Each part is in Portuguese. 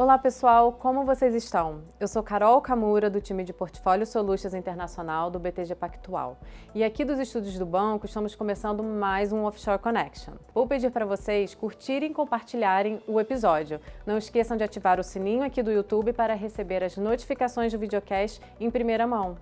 Olá pessoal, como vocês estão? Eu sou Carol Camura do time de Portfólio Solutions Internacional do BTG Pactual. E aqui dos estúdios do banco estamos começando mais um Offshore Connection. Vou pedir para vocês curtirem e compartilharem o episódio. Não esqueçam de ativar o sininho aqui do YouTube para receber as notificações do videocast em primeira mão.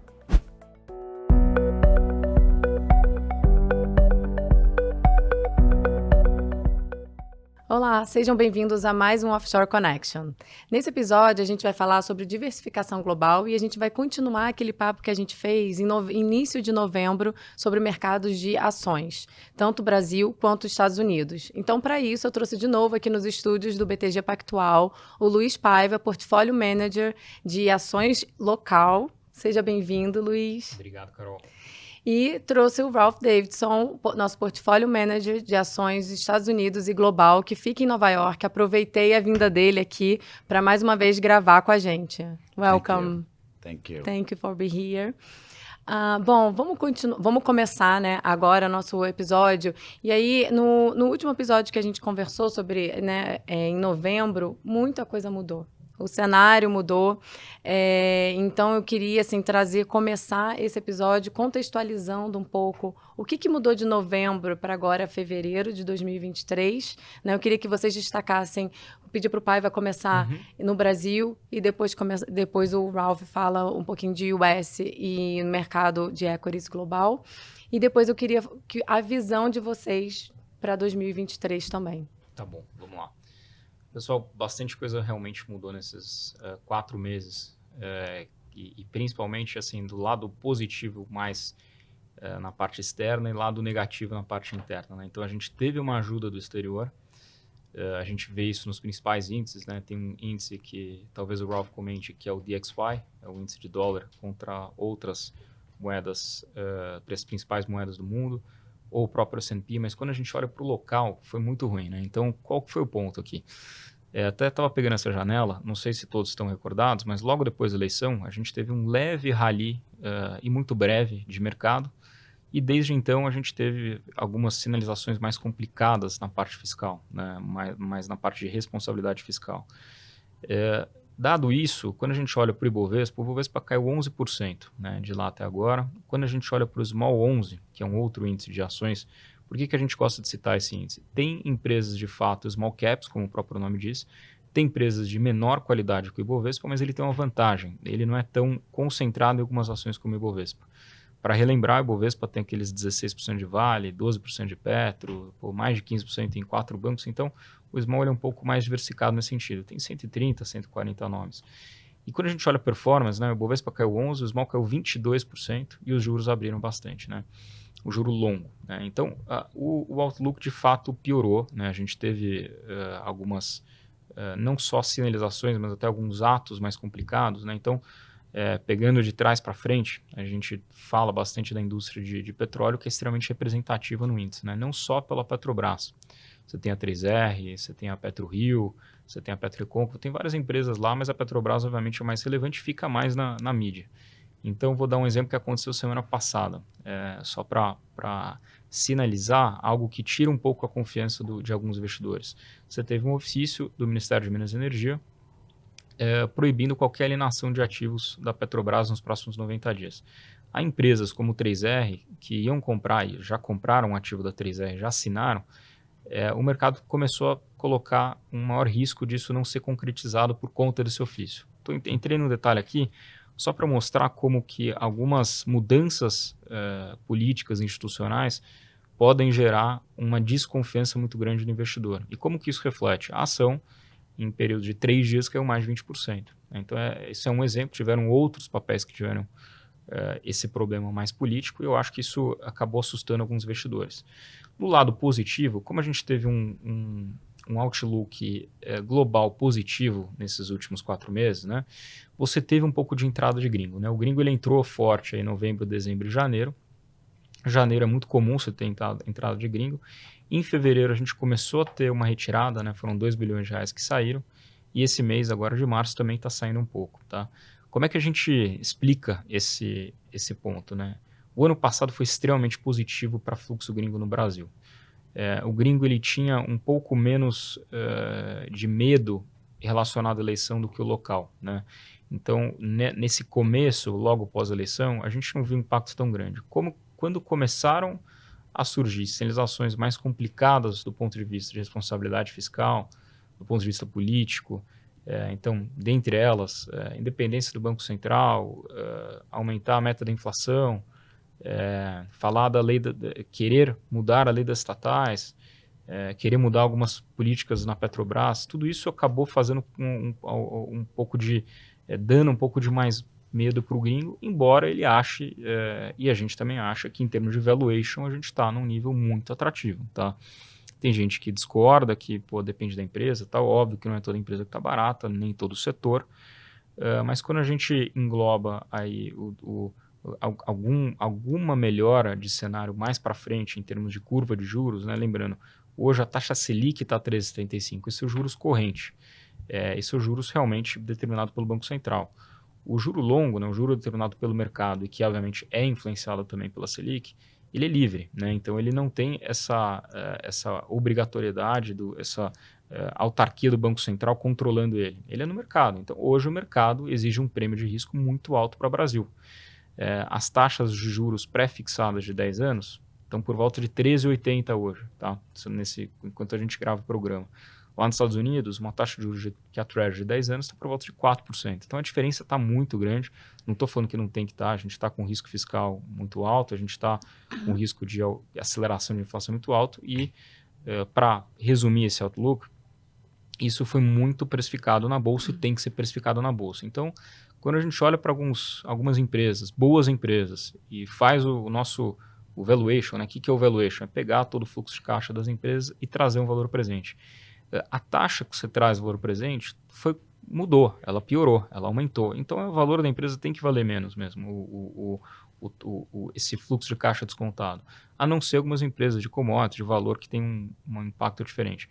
Olá, sejam bem-vindos a mais um Offshore Connection. Nesse episódio, a gente vai falar sobre diversificação global e a gente vai continuar aquele papo que a gente fez em início de novembro sobre mercados de ações, tanto Brasil quanto Estados Unidos. Então, para isso, eu trouxe de novo aqui nos estúdios do BTG Pactual o Luiz Paiva, Portfólio Manager de ações local. Seja bem-vindo, Luiz. Obrigado, Carol. E trouxe o Ralph Davidson, nosso portfólio manager de ações Estados Unidos e global, que fica em Nova York. Aproveitei a vinda dele aqui para mais uma vez gravar com a gente. Welcome. Thank you. Thank you for being here. Uh, bom, vamos, vamos começar né, agora nosso episódio. E aí, no, no último episódio que a gente conversou sobre, né, é, em novembro, muita coisa mudou. O cenário mudou. É, então eu queria assim trazer, começar esse episódio contextualizando um pouco o que, que mudou de novembro para agora fevereiro de 2023. Né? Eu queria que vocês destacassem. Pedir para o pai vai começar uhum. no Brasil e depois, come, depois o Ralph fala um pouquinho de US e mercado de equities global. E depois eu queria que a visão de vocês para 2023 também. Tá bom, vamos lá. Pessoal, bastante coisa realmente mudou nesses uh, quatro meses. Uh, e, e, principalmente, assim, do lado positivo mais uh, na parte externa e lado negativo na parte interna. Né? Então, a gente teve uma ajuda do exterior. a gente vê isso nos principais índices. Né? Tem um índice que talvez o Ralph comente, que é o DXY, é o índice de dólar contra outras moedas, as principais moedas do mundo ou o próprio S&P, mas quando a gente olha para o local, foi muito ruim, né? Então, qual foi o ponto aqui? É, até estava pegando essa janela, não sei se todos estão recordados, mas logo depois da eleição, a gente teve um leve rally uh, e muito breve de mercado, e desde então a gente teve algumas sinalizações mais complicadas na parte fiscal, né? mais, mais na parte de responsabilidade fiscal. É, Dado isso, quando a gente olha para o Ibovespa, o Ibovespa caiu 11% né, de lá até agora. Quando a gente olha para o Small 11, que é um outro índice de ações, por que, que a gente gosta de citar esse índice? Tem empresas de fato small caps, como o próprio nome diz, tem empresas de menor qualidade que o Ibovespa, mas ele tem uma vantagem, ele não é tão concentrado em algumas ações como o Ibovespa. Para relembrar, o Ibovespa tem aqueles 16% de Vale, 12% de Petro, mais de 15% em quatro bancos, então o Small é um pouco mais diversificado nesse sentido. Tem 130, 140 nomes. E quando a gente olha a performance, né, o Bovespa caiu 11%, o Small caiu 22% e os juros abriram bastante, né? O juro longo. Né? Então, a, o, o, outlook de fato piorou. Né? A gente teve uh, algumas, uh, não só sinalizações, mas até alguns atos mais complicados. Né? Então, é, pegando de trás para frente, a gente fala bastante da indústria de, de, petróleo, que é extremamente representativa no índice, né? não só pela Petrobras. Você tem a 3R, você tem a PetroRio, você tem a Petroconco, tem várias empresas lá, mas a Petrobras, obviamente, é mais relevante fica mais na, na mídia. Então, vou dar um exemplo que aconteceu semana passada, é, só para sinalizar algo que tira um pouco a confiança do, de alguns investidores. Você teve um ofício do Ministério de Minas e Energia é, proibindo qualquer alienação de ativos da Petrobras nos próximos 90 dias. Há empresas como o 3R que iam comprar e já compraram um ativo da 3R, já assinaram, é, o mercado começou a colocar um maior risco disso não ser concretizado por conta desse ofício. Então, entrei no detalhe aqui só para mostrar como que algumas mudanças é, políticas institucionais podem gerar uma desconfiança muito grande do investidor. E como que isso reflete? A ação, em período de três dias, caiu mais de 20%. Então, é, esse é um exemplo. Tiveram outros papéis que tiveram é, esse problema mais político e eu acho que isso acabou assustando alguns investidores. Do lado positivo, como a gente teve um, um, um outlook é, global positivo nesses últimos quatro meses, né, você teve um pouco de entrada de gringo. Né? O gringo ele entrou forte em novembro, dezembro e janeiro. Janeiro é muito comum você ter entrada de gringo. Em fevereiro a gente começou a ter uma retirada, né? foram 2 bilhões de reais que saíram. E esse mês, agora de março, também está saindo um pouco. Tá? Como é que a gente explica esse, esse ponto? Né? O ano passado foi extremamente positivo para fluxo gringo no Brasil. É, o gringo ele tinha um pouco menos uh, de medo relacionado à eleição do que o local, né? Então, nesse começo, logo pós eleição, a gente não viu um impacto tão grande. Como quando começaram a surgir sinalizações mais complicadas do ponto de vista de responsabilidade fiscal, do ponto de vista político, é, então, dentre elas, é, independência do Banco Central, é, aumentar a meta da inflação, falar da lei, da, querer mudar a lei das estatais, querer mudar algumas políticas na Petrobras, tudo isso acabou fazendo um, um, um pouco de, dando um pouco de mais medo para o gringo, embora ele ache, é, e a gente também acha, que em termos de valuation a gente está num nível muito atrativo, tá? Tem gente que discorda, que pô, depende da empresa, tá óbvio que não é toda empresa que está barata, nem todo setor, uh, mas quando a gente engloba aí o, o algum, alguma melhora de cenário mais para frente em termos de curva de juros, né? lembrando, hoje a taxa Selic está 13,75, isso é juros corrente, é, isso é juros realmente determinado pelo Banco Central. O juro longo, né, o juro determinado pelo mercado e que obviamente é influenciado também pela Selic, ele é livre, né? então ele não tem essa, uh, essa obrigatoriedade, do, essa uh, autarquia do Banco Central controlando ele. Ele é no mercado. Então hoje o mercado exige um prêmio de risco muito alto para o Brasil é, as taxas de juros pré-fixadas de 10 anos estão por volta de 13,80 hoje, tá? Nesse, enquanto a gente grava o programa. Lá nos Estados Unidos, uma taxa de juros que a Treasury de 10 anos está por volta de 4%. Então a diferença está muito grande. Não estou falando que não tem que estar, tá, a gente está com risco fiscal muito alto, a gente está com risco de aceleração de inflação muito alto. E é, para resumir esse outlook, isso foi muito precificado na bolsa e tem que ser precificado na bolsa. Então, quando a gente olha para algumas empresas, boas empresas, e faz o, o nosso o valuation, né? o que, que é o valuation? É pegar todo o fluxo de caixa das empresas e trazer um valor presente. Eh, a taxa que você traz valor presente foi, mudou, ela piorou, ela aumentou. Então, o valor da empresa tem que valer menos mesmo, o, o, o, o, esse fluxo de caixa descontado. A não ser algumas empresas de commodities, de valor, que tem um, um impacto diferente.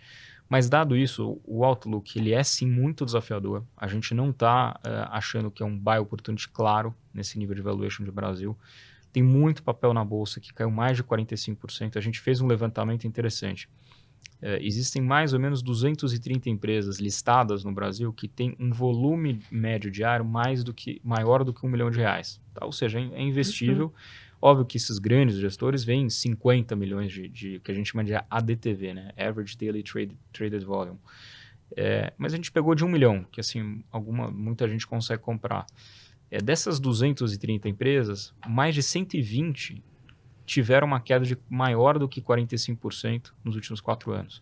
Mas dado isso, o Outlook ele é sim muito desafiador. A gente não está uh, eh, achando que é um buy opportunity claro nesse nível de valuation de Brasil. Tem muito papel na bolsa que caiu mais de 45%. A gente fez um levantamento interessante. Uh, existem mais ou menos 230 empresas listadas no Brasil que têm um volume médio diário mais do que maior do que um milhão de reais. Tá? Ou seja, é, é investível. Uhum Óbvio que esses grandes gestores veem 50 milhões de, de que a gente chama de ADTV, né? Average Daily Trade, Traded Volume. É, mas a gente pegou de um milhão, que assim, alguma, muita gente consegue comprar. É, dessas 230 empresas, mais de 120 tiveram uma queda de maior do que 45% nos últimos quatro anos.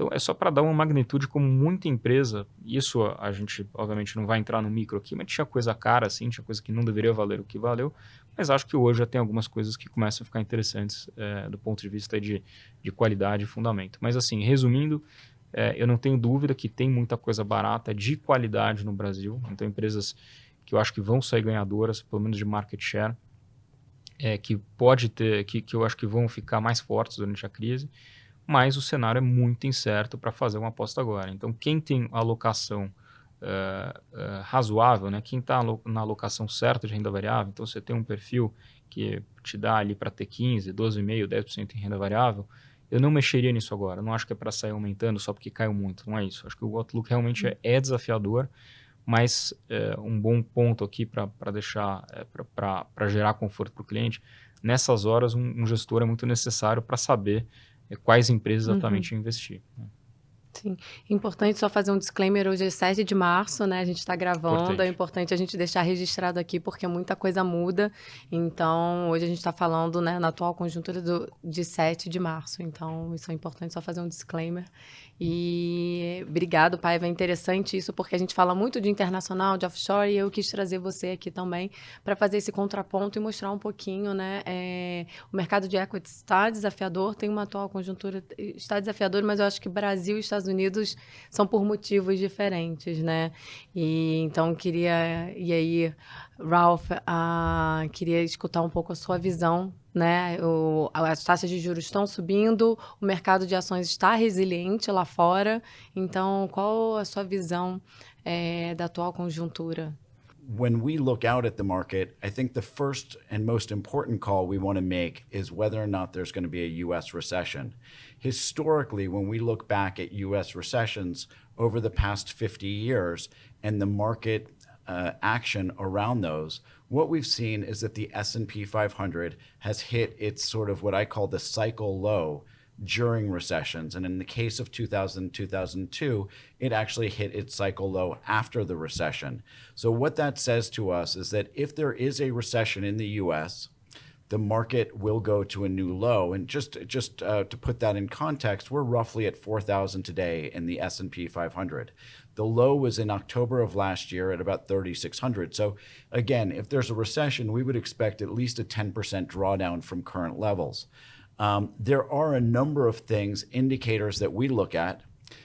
Então, é só para dar uma magnitude como muita empresa, isso a gente, obviamente, não vai entrar no micro aqui, mas tinha coisa cara, assim, tinha coisa que não deveria valer o que valeu, mas acho que hoje já tem algumas coisas que começam a ficar interessantes é, do ponto de vista de, de qualidade e fundamento. Mas, assim, resumindo, é, eu não tenho dúvida que tem muita coisa barata de qualidade no Brasil, então empresas que eu acho que vão sair ganhadoras, pelo menos de market share, é, que pode ter, que, que eu acho que vão ficar mais fortes durante a crise, mas o cenário é muito incerto para fazer uma aposta agora. Então, quem tem alocação uh, uh, razoável, né? quem está na alocação certa de renda variável, então você tem um perfil que te dá ali para ter 15, 12,5%, 10% em renda variável, eu não mexeria nisso agora. Eu não acho que é para sair aumentando só porque caiu muito, não é isso. Acho que o outlook realmente é, é desafiador, mas é, um bom ponto aqui para deixar, é, para gerar conforto para o cliente, nessas horas um, um gestor é muito necessário para saber é quais empresas uhum. exatamente uhum. investir. Né? Sim, importante só fazer um disclaimer, hoje é 7 de março, né, a gente está gravando, importante. é importante a gente deixar registrado aqui, porque muita coisa muda, então hoje a gente está falando, né, na atual conjuntura do, de 7 de março, então isso é importante só fazer um disclaimer, e obrigado, Paiva. É interessante isso, porque a gente fala muito de internacional, de offshore, e eu quis trazer você aqui também para fazer esse contraponto e mostrar um pouquinho, né? É, o mercado de equities está desafiador, tem uma atual conjuntura, está desafiador, mas eu acho que Brasil e Estados Unidos são por motivos diferentes, né? E então queria. E aí, Ralph, uh, queria escutar um pouco a sua visão né? O, as taxas de juros estão subindo, o mercado de ações está resiliente lá fora. Então, qual a sua visão é, da atual conjuntura? when we look out at the market, I think the first and most important call we want to make is whether or not there's going to be a US recession. Historically, when we look back at US recessions over the past 50 years and the market uh, action around those, what we've seen is that the S&P 500 has hit its sort of what I call the cycle low during recessions. And in the case of 2000, 2002, it actually hit its cycle low after the recession. So what that says to us is that if there is a recession in the US, the market will go to a new low. And just just uh, to put that in context, we're roughly at 4,000 today in the S&P 500. The low was in October of last year at about 3,600. So again, if there's a recession, we would expect at least a 10% drawdown from current levels. Um, there are a number of things, indicators that we look at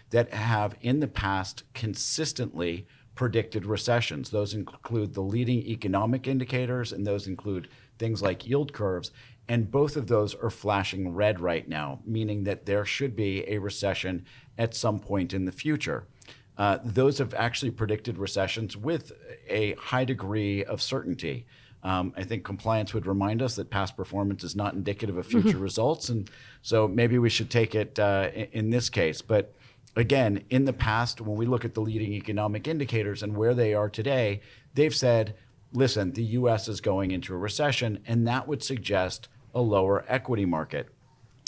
that have in the past consistently predicted recessions. Those include the leading economic indicators and those include things like yield curves. And both of those are flashing red right now, meaning that there should be a recession at some point in the future. Uh, those have actually predicted recessions with a high degree of certainty. Um, I think compliance would remind us that past performance is not indicative of future results. And so maybe we should take it uh, in, in this case. But again, in the past, when we look at the leading economic indicators and where they are today, they've said listen, the US is going into a recession, and that would suggest a lower equity market.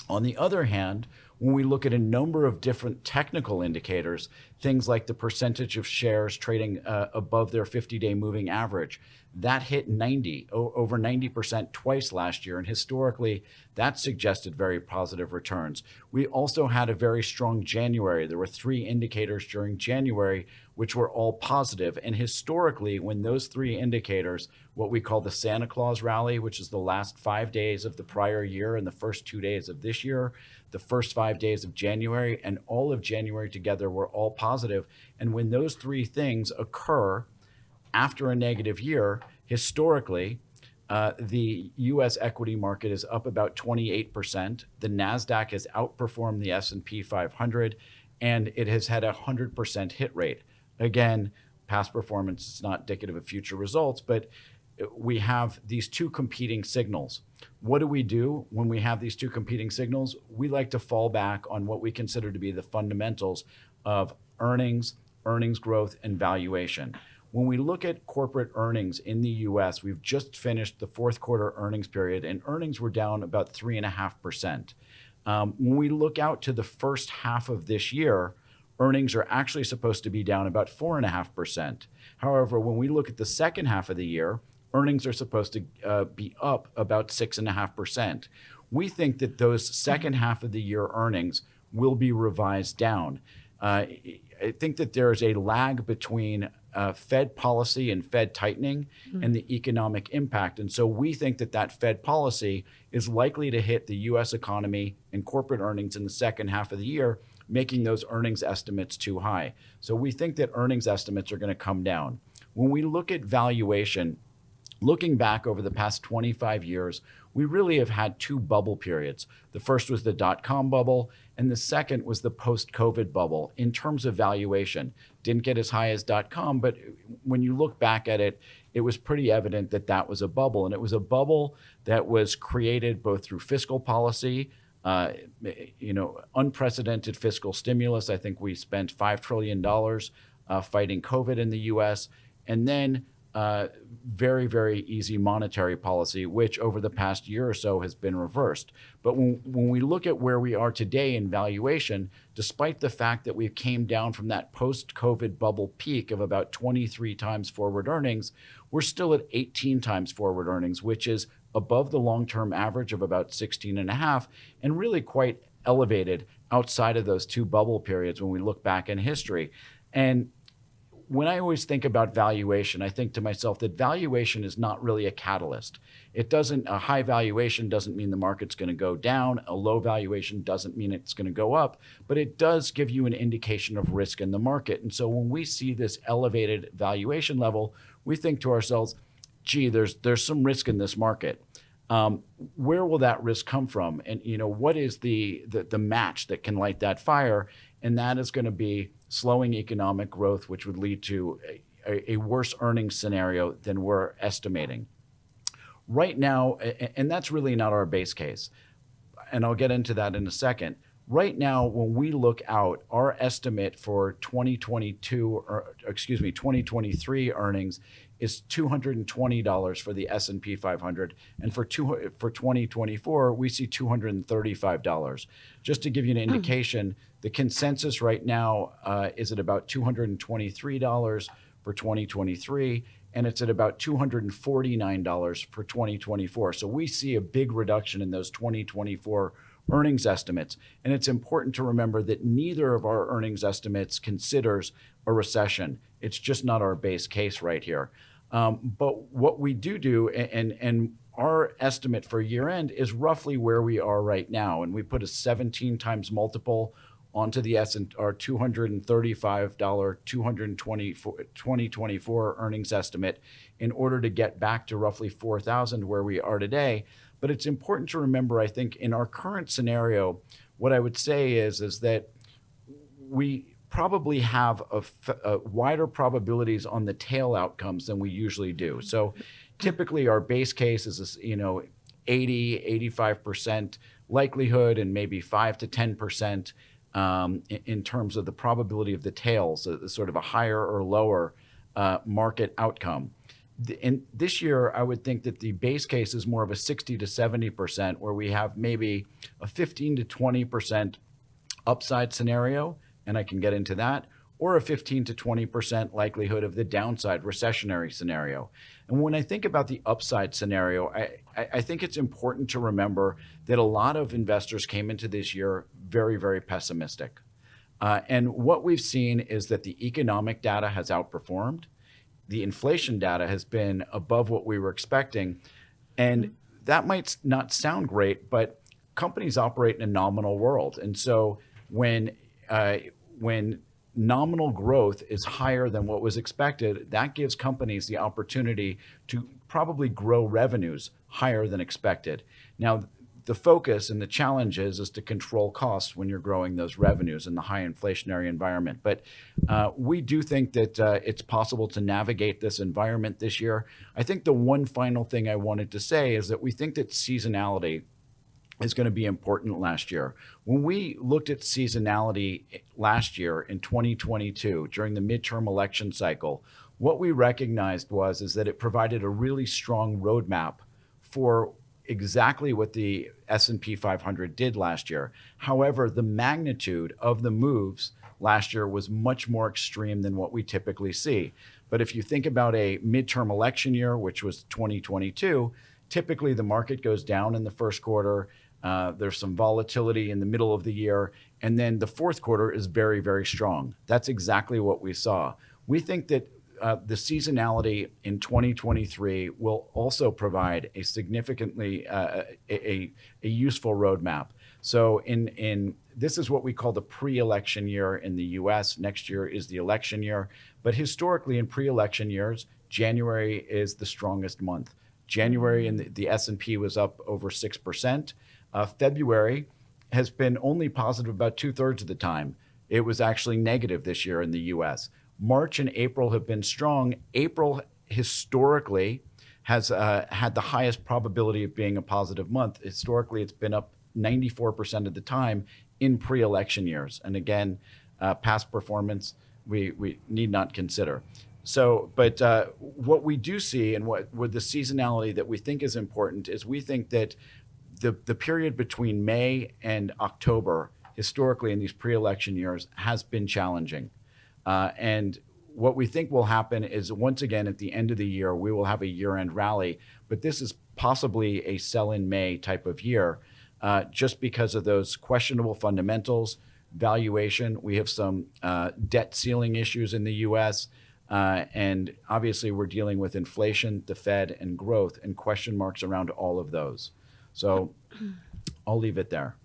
On the other hand, when we look at a number of different technical indicators, things like the percentage of shares trading uh, above their 50-day moving average, that hit 90, over 90% twice last year. And historically, that suggested very positive returns. We also had a very strong January. There were three indicators during January which were all positive. And historically, when those three indicators, what we call the Santa Claus rally, which is the last five days of the prior year and the first two days of this year, the first five days of January and all of January together were all positive. And when those three things occur after a negative year, historically, uh, the U.S. equity market is up about 28%. The Nasdaq has outperformed the S&P 500, and it has had a 100% hit rate. Again, past performance is not indicative of future results, but we have these two competing signals. What do we do when we have these two competing signals? We like to fall back on what we consider to be the fundamentals of earnings, earnings growth, and valuation. When we look at corporate earnings in the US, we've just finished the fourth quarter earnings period, and earnings were down about 3.5%. Um, when we look out to the first half of this year, earnings are actually supposed to be down about 4.5%. However, when we look at the second half of the year, earnings are supposed to uh, be up about 6.5%. We think that those second half of the year earnings will be revised down. Uh, I think that there is a lag between uh, Fed policy and Fed tightening mm-hmm. and the economic impact. And so we think that that Fed policy is likely to hit the US economy and corporate earnings in the second half of the year making those earnings estimates too high. So we think that earnings estimates are going to come down. When we look at valuation, looking back over the past 25 years, we really have had two bubble periods. The first was the dot com bubble, and the second was the post COVID bubble in terms of valuation. Didn't get as high as dot com, but when you look back at it, it was pretty evident that that was a bubble. And it was a bubble that was created both through fiscal policy, uh, you know, unprecedented fiscal stimulus. I think we spent $5 trillion uh, fighting COVID in the US. And then uh, very, very easy monetary policy, which over the past year or so has been reversed. But when, when we look at where we are today in valuation, despite the fact that we came down from that post-COVID bubble peak of about 23 times forward earnings, we're still at 18 times forward earnings, which is above the long-term average of about 16 and a half and really quite elevated outside of those two bubble periods when we look back in history. And when I always think about valuation, I think to myself that valuation is not really a catalyst. It doesn't, a high valuation doesn't mean the market's going to go down. A low valuation doesn't mean it's going to go up, but it does give you an indication of risk in the market. And so when we see this elevated valuation level, we think to ourselves, gee, there's, there's some risk in this market. Um, where will that risk come from? And you know, what is the, the, the match that can light that fire? And that is going to be slowing economic growth, which would lead to a, a worse earnings scenario than we're estimating. Right now, and that's really not our base case, and I'll get into that in a second. Right now, when we look out, our estimate for 2022, or excuse me, 2023 earnings is $220 for the S&P 500, and for two, for 2024 we see $235. Just to give you an indication, the consensus right now uh, is at about $223 for 2023, and it's at about $249 for 2024. So we see a big reduction in those 2024 earnings estimates. And it's important to remember that neither of our earnings estimates considers a recession. It's just not our base case right here. Um, but what we do do, and, and our estimate for year end is roughly where we are right now. And we put a 17 times multiple onto the S and our $235 2024 earnings estimate in order to get back to roughly 4,000 where we are today. But it's important to remember, I think, in our current scenario, what I would say is, is that we probably have a, a wider probabilities on the tail outcomes than we usually do. So typically our base case is, you know, 80, 85% likelihood and maybe 5 to 10% um, in, in, terms of the probability of the tails, uh, sort of a higher or lower uh, market outcome. In this year, I would think that the base case is more of a 60 to 70%, where we have maybe a 15 to 20% upside scenario, and I can get into that, or a 15 to 20% likelihood of the downside recessionary scenario. And when I think about the upside scenario, I, I think it's important to remember that a lot of investors came into this year very, very pessimistic. Uh, and what we've seen is that the economic data has outperformed the inflation data has been above what we were expecting. And that might not sound great, but companies operate in a nominal world. And so when, uh, when nominal growth is higher than what was expected, that gives companies the opportunity to probably grow revenues higher than expected. Now, the focus and the challenge is, is to control costs when you're growing those revenues in the high inflationary environment. But uh, we do think that uh, it's possible to navigate this environment this year. I think the one final thing I wanted to say is that we think that seasonality is going to be important last year. When we looked at seasonality eh, last year in 2022 during the midterm election cycle, what we recognized was is that it provided a really strong roadmap for exactly what the S&P 500 did last year. However, the magnitude of the moves last year was much more extreme than what we typically see. But if you think about a midterm election year, which was 2022, typically the market goes down in the first quarter. Uh, there's some volatility in the middle of the year. And then the fourth quarter is very, very strong. That's exactly what we saw. We think that uh, the seasonality in 2023 will also provide a significantly uh, useful roadmap. So in in this is what we call the pre-election year in the U.S. Next year is the election year, but historically in pre-election years, January is the strongest month. January the, S&P was up over six percent. Uh, February has been only positive about two thirds of the time. It was actually negative this year in the U.S. March and April have been strong. April historically has uh, had the highest probability of being a positive month. Historically, it's been up 94% of the time in pre-election years. And again, uh, past performance, we, we need not consider. So, but uh, what we do see and what with the seasonality that we think is important is we think that the, the period between May and October, historically in these pre-election years, has been challenging. Uh, and what we think will happen is once again at the end of the year, we will have a year end rally, but this is possibly a sell in May type of year uh, just because of those questionable fundamentals, valuation. We have some uh, debt ceiling issues in the US. Uh, and obviously, we're dealing with inflation, the Fed, and growth, and question marks around all of those. So I'll leave it there.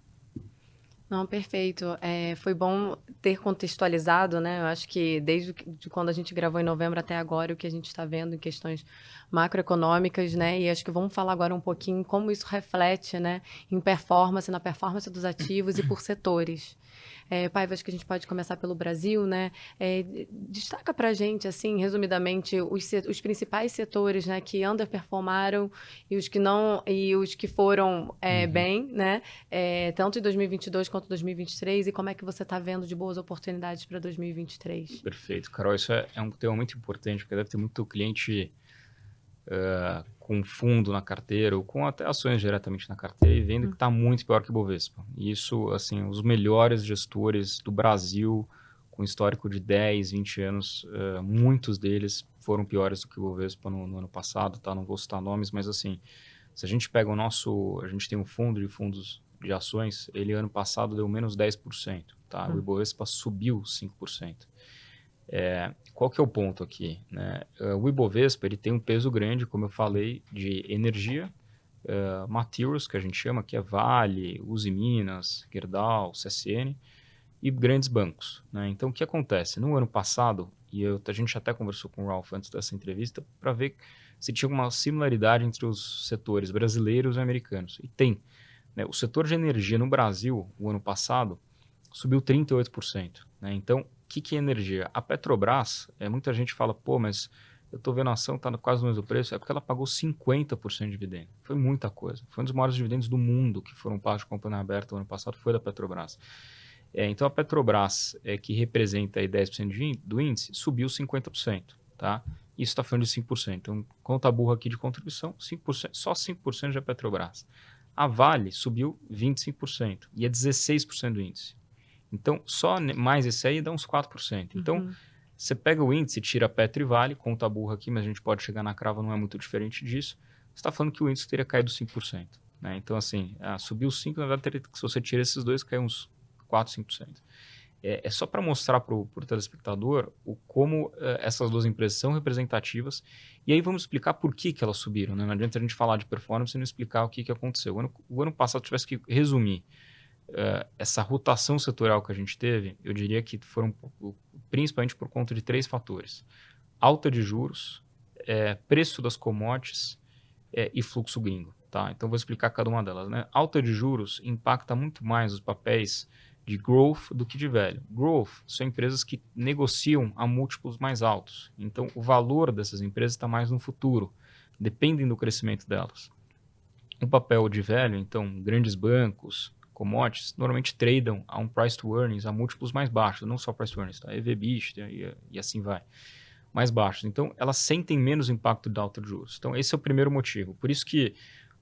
Não, perfeito. É, foi bom ter contextualizado, né? Eu acho que desde de quando a gente gravou em novembro até agora, o que a gente está vendo em questões macroeconômicas, né? E acho que vamos falar agora um pouquinho como isso reflete, né, em performance, na performance dos ativos e por setores. É, Paiva, acho que a gente pode começar pelo Brasil, né? É, destaca para a gente, assim, resumidamente, os, os principais setores, né, que underperformaram e os que não e os que foram é, uhum. bem, né? É, tanto em 2022 quanto 2023 e como é que você está vendo de boas oportunidades para 2023? Perfeito, Carol. Isso é, é, um tema muito importante porque deve ter muito cliente uh, com fundo na carteira ou com até ações diretamente na carteira e vendo que está muito pior que o Bovespa. E isso, assim, os melhores gestores do Brasil, com histórico de 10, 20 anos, uh, muitos deles foram piores do que o Bovespa no, no, ano passado, tá? Não vou citar nomes, mas assim, se a gente pega o nosso, a gente tem um fundo de fundos de ações, ele ano passado deu menos 10%, tá? Hum. O Ibovespa subiu 5%. É, qual que é o ponto aqui? Né? Uh, o Ibovespa ele tem um peso grande, como eu falei, de energia, uh, materials, que a gente chama, que é Vale, Uzi Minas, Gerdau, CSN, e grandes bancos. Né? Então, o que acontece? No ano passado, e eu, a gente até conversou com o Ralph antes dessa entrevista, para ver se tinha uma similaridade entre os setores brasileiros e americanos. E tem. Né? O setor de energia no Brasil, o ano passado, subiu 38%. Né? Então, que, que é energia? A Petrobras, é, muita gente fala, pô, mas eu estou vendo a ação, está quase no mesmo preço, é porque ela pagou 50% de dividendo. Foi muita coisa. Foi um dos maiores dividendos do mundo que foram pagos de companhia aberta no ano passado, foi da Petrobras. É, então a Petrobras, é, que representa aí 10% do índice, subiu 50%. Tá? Isso está falando de 5%. Então, conta burra aqui de contribuição, 5%, só 5% da Petrobras. A Vale subiu 25% e é 16% do índice. Então, só mais esse aí dá uns 4%. Então, uhum. você pega o índice, tira Petro e Vale, conta burra aqui, mas a gente pode chegar na crava, não é muito diferente disso. Você está falando que o índice teria caído 5%. Né? Então, assim, ah, subiu 5%, na verdade, teria, se você tira esses dois, cai uns 4%, 5%. É, é só para mostrar para o telespectador o, como uh, essas duas empresas são representativas. E aí vamos explicar por que, que elas subiram. Né? Não adianta a gente falar de performance e não explicar o que, que aconteceu. O ano, o ano passado, tivesse que resumir uh, essa rotação setorial que a gente teve, eu diria que foram principalmente por conta de três fatores: alta de juros, é, preço das commodities é, e fluxo gringo. Tá? Então, vou explicar cada uma delas. Né? Alta de juros impacta muito mais os papéis de growth do que de velho. Growth são empresas que negociam a múltiplos mais altos. Então, o valor dessas empresas está mais no futuro, dependem do crescimento delas. O papel de velho, então, grandes bancos, commodities normalmente tradam a um price to earnings a múltiplos mais baixos, não só price to earnings, tá? EV/EBITDA e, e assim vai, mais baixos. Então, elas sentem menos impacto da alta de juros. Então, esse é o primeiro motivo. Por isso que,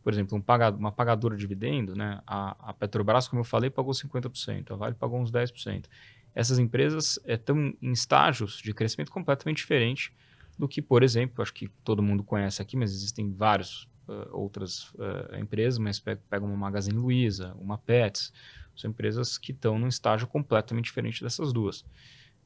por exemplo, um pagador, uma pagadora de dividendo, né, a, a, Petrobras, como eu falei, pagou 50%, a Vale pagou uns 10%. Essas empresas estão eh, em estágios de crescimento completamente diferente do que, por exemplo, acho que todo mundo conhece aqui, mas existem vários uh, outras uh, empresas, mas pega, pega uma Magazine Luiza, uma Pets, são empresas que estão num estágio completamente diferente dessas duas.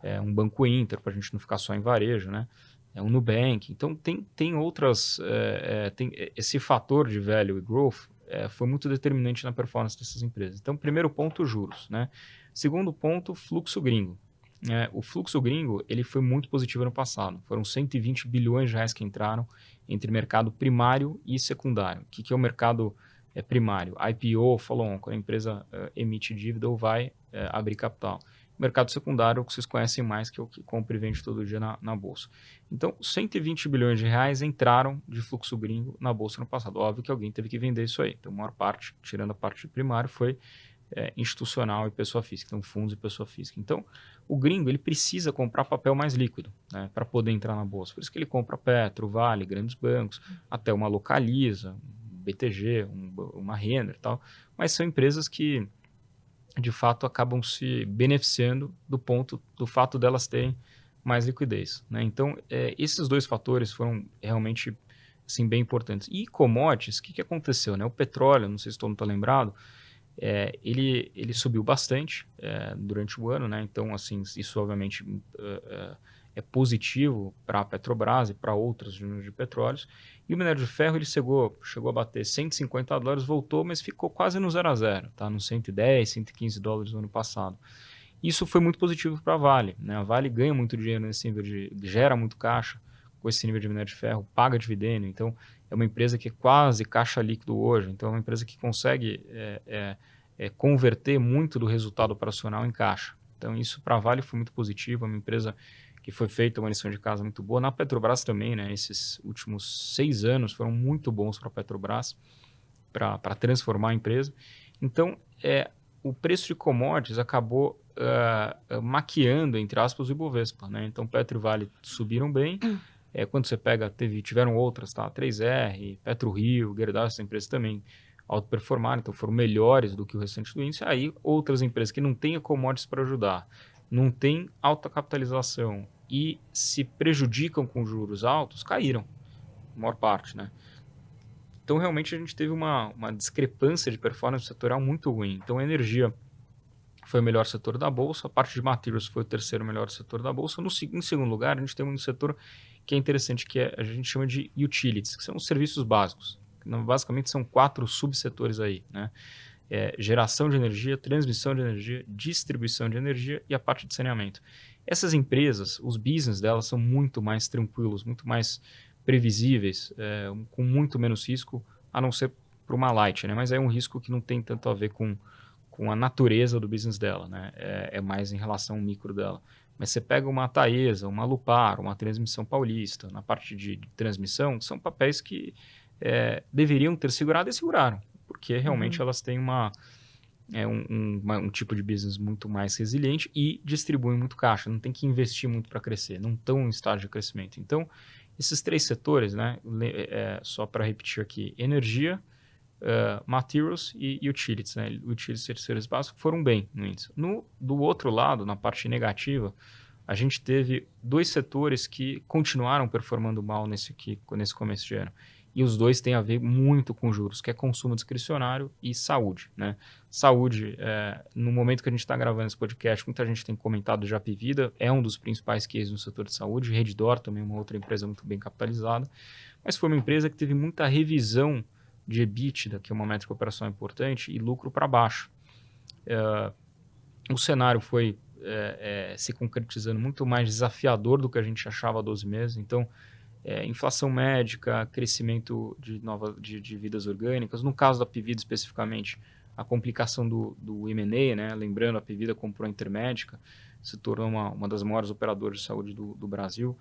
É um Banco Inter, para a gente não ficar só em varejo, né? É um Nubank. Então, tem, tem outras... É, é, tem esse fator de value e growth é, foi muito determinante na performance dessas empresas. Então, primeiro ponto, juros, né? Segundo ponto, fluxo gringo. É, o fluxo gringo ele foi muito positivo no passado. Foram 120 bilhões de reais que entraram entre mercado primário e secundário. O que, que é o mercado é, primário? IPO, follow-on, quando a empresa uh, emite dívida ou vai abrir capital. Mercado secundário, que vocês conhecem mais, que é o que compra e vende todo dia na, na bolsa. Então, 120 bilhões de reais entraram de fluxo gringo na bolsa no passado. Óbvio que alguém teve que vender isso aí. Então, a maior parte, tirando a parte primária, foi é, institucional e pessoa física, então fundos e pessoa física. Então, o gringo ele precisa comprar papel mais líquido né, para poder entrar na bolsa. Por isso que ele compra Petro, Vale, grandes bancos, até uma Localiza, um BTG, um, uma Renner tal. Mas são empresas que, de fato, acabam se beneficiando do ponto, do fato delas terem mais liquidez. Né? Então, é, esses dois fatores foram realmente assim, bem importantes. E commodities, o que, que aconteceu? Né? O petróleo, não sei se todo mundo está lembrado, é, ele, ele subiu bastante é, durante o ano, né? Então, assim, isso obviamente uh, uh, é positivo para a Petrobras e para outras de petróleos. E o minério de ferro ele chegou, chegou a bater 150 dólares, voltou, mas ficou quase no zero a zero, tá? No 110, 115 dólares no ano passado. Isso foi muito positivo para a Vale. Né? A Vale ganha muito dinheiro nesse nível de. gera muito caixa com esse nível de minério de ferro, paga dividendo. Então, é uma empresa que é quase caixa líquido hoje. Então, é uma empresa que consegue é, é, é, converter muito do resultado operacional em caixa. Então, isso para a Vale foi muito positivo. É uma empresa que foi feita uma lição de casa muito boa. Na Petrobras também, né? Esses últimos seis anos foram muito bons para a Petrobras para transformar a empresa. Então, é, o preço de commodities acabou uh, maquiando, entre aspas, o Ibovespa. Né? Então, Petro e Vale subiram bem. É, quando você pega, teve, tiveram outras, tá? 3R, Petro Rio, Gerdau, essas empresas também autoperformaram, então foram melhores do que o restante do índice. Aí, outras empresas que não têm commodities para ajudar, não têm alta capitalização e se prejudicam com juros altos, caíram, a maior parte, né? Então, realmente, a gente teve uma, uma discrepância de performance setorial muito ruim. Então, a energia foi o melhor setor da bolsa, a parte de materials foi o terceiro melhor setor da bolsa. No, em segundo lugar, a gente tem um setor que é interessante, que é, a gente chama de utilities, que são os serviços básicos. Basicamente são quatro subsetores aí, né? É, geração de energia, transmissão de energia, distribuição de energia e a parte de saneamento. Essas empresas, os business delas são muito mais tranquilos, muito mais previsíveis, é, com muito menos risco, a não ser para uma light, né? Mas é um risco que não tem tanto a ver com, com a natureza do business dela, né? É, é mais em relação ao micro dela. Mas você pega uma Taesa, uma Lupar, uma Transmissão Paulista, na parte de, de transmissão, são papéis que é, deveriam ter segurado e seguraram, porque realmente uhum. elas têm uma, é, um, um, um, tipo de business muito mais resiliente e distribuem muito caixa, não tem que investir muito para crescer, não estão em estágio de crescimento. Então, esses três setores, né, é, só para repetir aqui, energia, uh, materials e, utilities, né, utilities e terceiros básicos foram bem no índice. No, do outro lado, na parte negativa, a gente teve dois setores que continuaram performando mal nesse, aqui, nesse começo de ano. E os dois têm a ver muito com juros, que é consumo discricionário e saúde. Né? Saúde, é, no momento que a gente está gravando esse podcast, muita gente tem comentado já Vida, é um dos principais cases no setor de saúde. Reddor também é uma outra empresa muito bem capitalizada. Mas foi uma empresa que teve muita revisão de EBITDA, que é uma métrica operacional importante, e lucro para baixo. É, o cenário foi é, é, se concretizando muito mais desafiador do que a gente achava há 12 meses. Então, é, inflação médica, crescimento de, nova, de, de, vidas orgânicas. No caso da Pivida especificamente, a complicação do, do M&A, né? lembrando, a Pivida comprou a Intermédica, se tornou uma, uma das maiores operadoras de saúde do, do Brasil.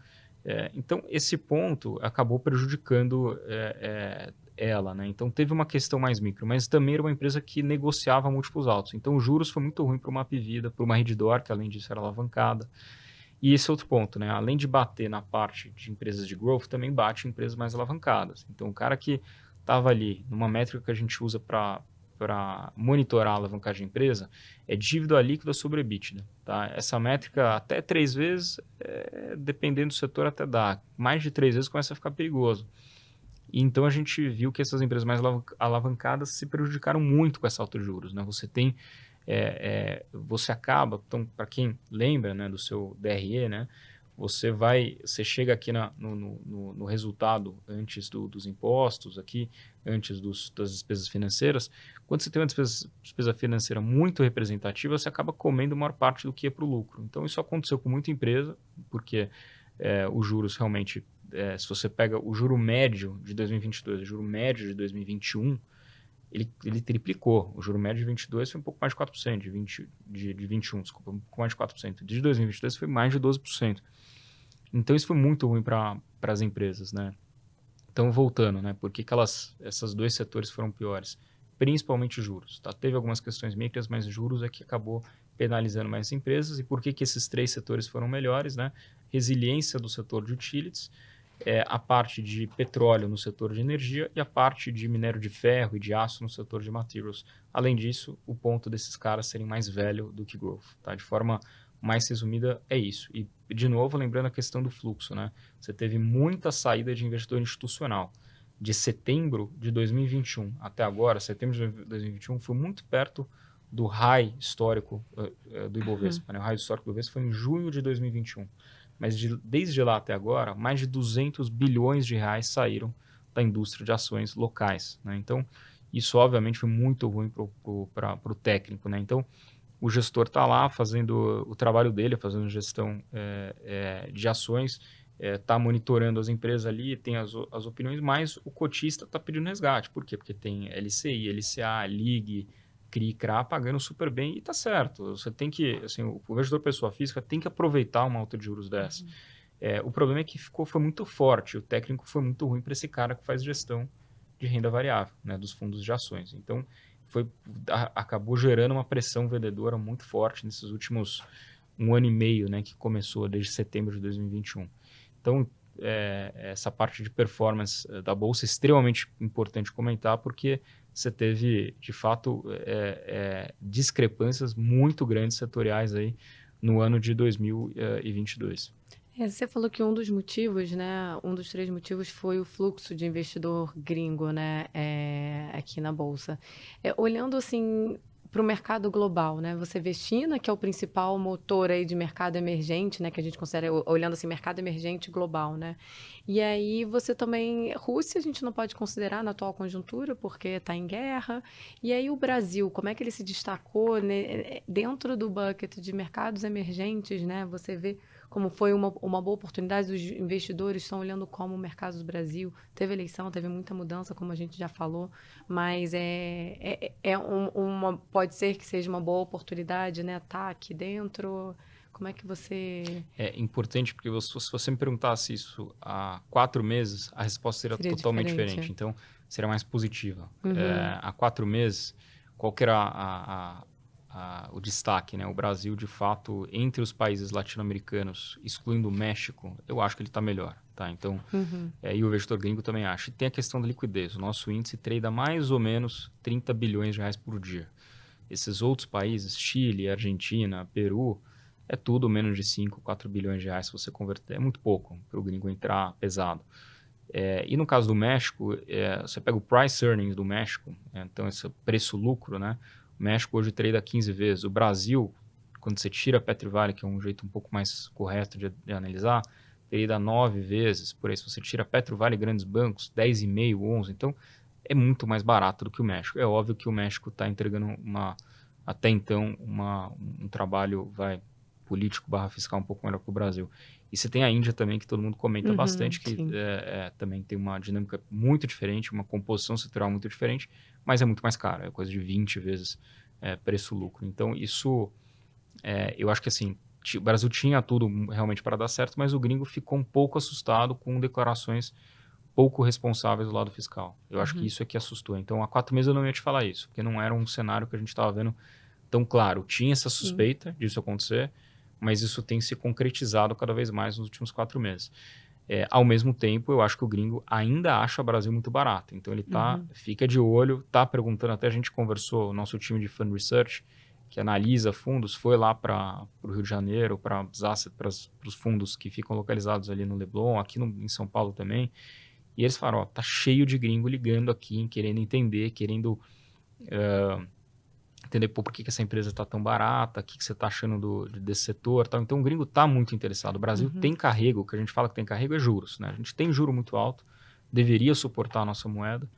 É, então, esse ponto acabou prejudicando é, é, ela. Né? Então, teve uma questão mais micro, mas também era uma empresa que negociava múltiplos altos. Então, os juros foi muito ruim para uma Pivida, para uma Reddor, que além disso era alavancada. E esse é outro ponto, né? Além de bater na parte de empresas de growth, também bate em empresas mais alavancadas. Então, o cara que estava ali numa métrica que a gente usa para monitorar a alavancagem de empresa é dívida líquida sobre EBITDA. Tá? Essa métrica até três vezes, é, dependendo do setor, até dá. Mais de três vezes começa a ficar perigoso. E então a gente viu que essas empresas mais alavancadas se prejudicaram muito com essa alta de juros. Né? Você tem é, é, você acaba, então, para quem lembra né, do seu DRE, né, você vai, você chega aqui na, no, no, no, resultado antes do, dos impostos, aqui, antes dos, das despesas financeiras. Quando você tem uma despesa, despesa financeira muito representativa, você acaba comendo maior parte do que é para o lucro. Então, isso aconteceu com muita empresa, porque é, os juros realmente, é, se você pega o juro médio de 2022 e o juro médio de 2021, ele, ele triplicou. O juro médio de 22 foi um pouco mais de 4%, de, 20, de, de 21, desculpa, um pouco mais de 4%. De 2022 foi mais de 12%. Então isso foi muito ruim para as empresas, né? Então voltando, né? Por que, que elas, esses dois setores foram piores? Principalmente juros, tá? Teve algumas questões micras, mas juros é que acabou penalizando mais empresas. E por que, que esses três setores foram melhores, né? Resiliência do setor de utilities, é, a parte de petróleo no setor de energia e a parte de minério de ferro e de aço no setor de materials. Além disso, o ponto desses caras serem mais velho do que growth. Tá? De forma mais resumida, é isso. E, de novo, lembrando a questão do fluxo. Né? Você teve muita saída de investidor institucional. De setembro de 2021 até agora, setembro de 2021, foi muito perto do high histórico uh, uh, do Ibovespa. Uhum. Né? O high histórico do Ibovespa foi em junho de 2021. Mas de, desde lá até agora, mais de 200 bilhões de reais saíram da indústria de ações locais. Né? Então, isso obviamente foi muito ruim para o técnico. Né? Então, o gestor está lá fazendo o trabalho dele, fazendo gestão é, é, de ações, está é, monitorando as empresas ali, tem as, as opiniões, mas o cotista está pedindo resgate. Por quê? Porque tem LCI, LCA, LIG, CRI, CRA pagando super bem e está certo. Você tem que, assim, o investidor pessoa física tem que aproveitar uma alta de juros dessa. Uhum. É, o problema é que ficou, foi muito forte, o técnico foi muito ruim para esse cara que faz gestão de renda variável, né, dos fundos de ações. Então, foi, a, acabou gerando uma pressão vendedora muito forte nesses últimos um ano e meio, né, que começou desde setembro de 2021. Então, é, essa parte de performance eh, da bolsa é extremamente importante comentar, porque você teve, de fato, é, é, discrepâncias muito grandes setoriais aí no ano de 2022. É, você falou que um dos motivos, né, um dos três motivos foi o fluxo de investidor gringo, né, é, aqui na bolsa. É, olhando assim para o mercado global, né? Você vê China, que é o principal motor aí de mercado emergente, né? Que a gente considera, olhando assim, mercado emergente global, né? E aí você também... Rússia a gente não pode considerar na atual conjuntura, porque está em guerra. E aí o Brasil, como é que ele se destacou né, dentro do bucket de mercados emergentes, né? Você vê como foi uma, uma boa oportunidade, os investidores estão olhando como o mercado do Brasil. Teve eleição, teve muita mudança, como a gente já falou, mas é, é, é um, uma, pode ser que seja uma boa oportunidade, né? Tá aqui dentro. Como é que você. É importante, porque se você me perguntasse isso há quatro meses, a resposta seria, seria totalmente diferente. diferente. Então, seria mais positiva. Uhum. É, há quatro meses, qual que era a, a a, o destaque, né? O Brasil, de fato, entre os países latino-americanos, excluindo o México, eu acho que ele está melhor, tá? Então, uhum. é, e o investidor gringo também acha. E tem a questão da liquidez. O nosso índice trade mais ou menos 30 bilhões de reais por dia. Esses outros países, Chile, Argentina, Peru, é tudo menos de 5, 4 bilhões de reais se você converter. É muito pouco para o gringo entrar pesado. É, e no caso do México, é, você pega o price earnings do México, é, então esse preço-lucro, né? O México hoje trade 15 vezes. O Brasil, quando você tira a Petrivale, que é um jeito um pouco mais correto de, de analisar, trade 9 vezes. Por aí, se você tira Petrivale e grandes bancos, 10,5, 11. Então, é muito mais barato do que o México. É óbvio que o México está entregando uma, até então, uma, um trabalho vai político barra fiscal um pouco melhor que o Brasil. E você tem a Índia também, que todo mundo comenta uhum, bastante, que é, é, também tem uma dinâmica muito diferente, uma composição setorial muito diferente, mas é muito mais caro, é coisa de 20 vezes é, preço-lucro. Então, isso, é, eu acho que assim, o Brasil tinha tudo realmente para dar certo, mas o gringo ficou um pouco assustado com declarações pouco responsáveis do lado fiscal. Eu acho que uhum. isso é que assustou. Então, há quatro meses eu não ia te falar isso, porque não era um cenário que a gente estava vendo tão claro. Tinha essa suspeita Sim. disso acontecer, mas isso tem se concretizado cada vez mais nos últimos quatro meses. É, ao mesmo tempo, eu acho que o gringo ainda acha o Brasil muito barato. Então ele tá, uhum. fica de olho, tá perguntando, até a gente conversou, o nosso time de Fund Research, que analisa fundos, foi lá para o Rio de Janeiro, para os fundos que ficam localizados ali no Leblon, aqui no, em São Paulo também. E eles falaram, ó, tá cheio de gringo ligando aqui, querendo entender, querendo uh, entender pô, por que, que essa empresa está tão barata, o que, que você está achando do, desse setor. Tal. Então o gringo está muito interessado. O Brasil uhum. tem carrego, o que a gente fala que tem carrego é juros. Né? A gente tem juro muito alto, deveria suportar a nossa moeda.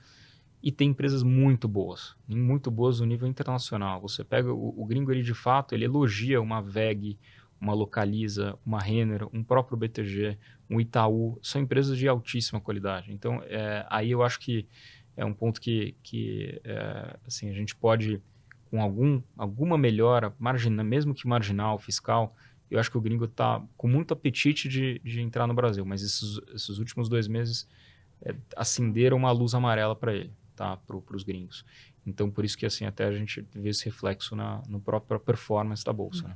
E tem empresas muito boas, muito boas no nível internacional. Você pega o, o gringo, ele de fato, ele elogia uma VEG, uma Localiza, uma Renner, um próprio BTG, um Itaú. São empresas de altíssima qualidade. Então, é, aí eu acho que é um ponto que, que é, assim, a gente pode com algum, alguma melhora, margina, mesmo que marginal, fiscal, eu acho que o gringo está com muito apetite de, de entrar no Brasil, mas esses, esses últimos dois meses é, acenderam uma luz amarela para ele, tá? para os gringos. Então, por isso que assim até a gente vê esse reflexo na no própria performance da bolsa. Né?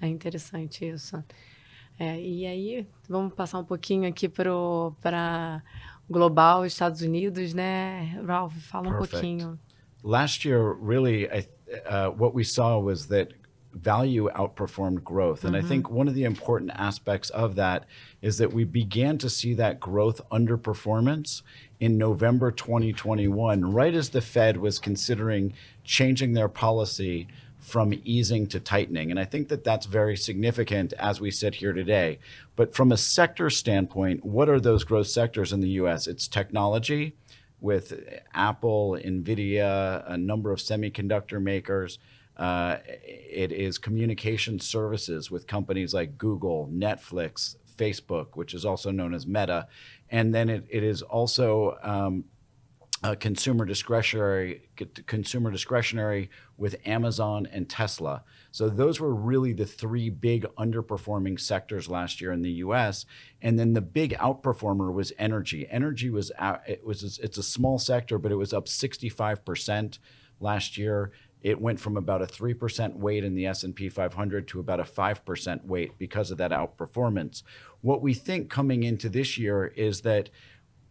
É interessante isso. É, e aí, vamos passar um pouquinho aqui para global, Estados Unidos, né? Ralph, fala Perfect. um pouquinho. Last year, really, uh, what we saw was that value outperformed growth. And mm -hmm. I mm-hmm. think one of the important aspects of that is that we began to see that growth underperformance in November 2021, right as the Fed was considering changing their policy from easing to tightening. And I think that that's very significant as we sit here today. But from a sector standpoint, what are those growth sectors in the US? It's technology with Apple, NVIDIA, a number of semiconductor makers. Uh, it is communication services with companies like Google, Netflix, Facebook, which is also known as Meta. And then it, it is also um, uh, consumer discretionary consumer discretionary with Amazon and Tesla. So those were really the three big underperforming sectors last year in the U.S. And then the big outperformer was energy. Energy was out, it was it's a small sector, but it was up 65 percent last year. It went from about a 3% weight in the S&P 500 to about a 5% weight because of that outperformance. What we think coming into this year is that